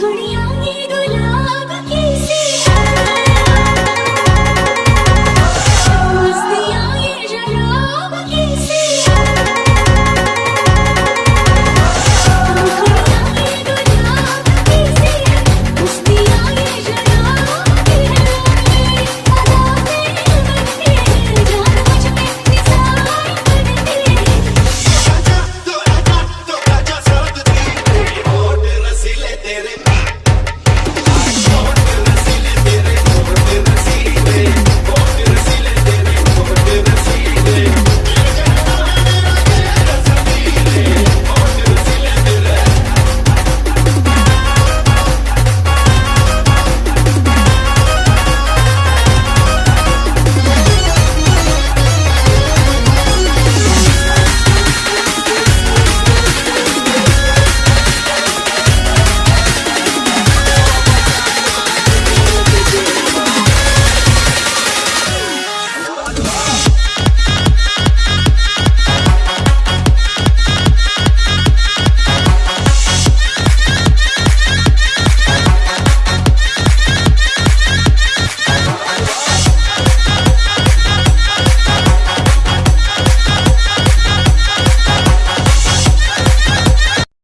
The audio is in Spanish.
clean.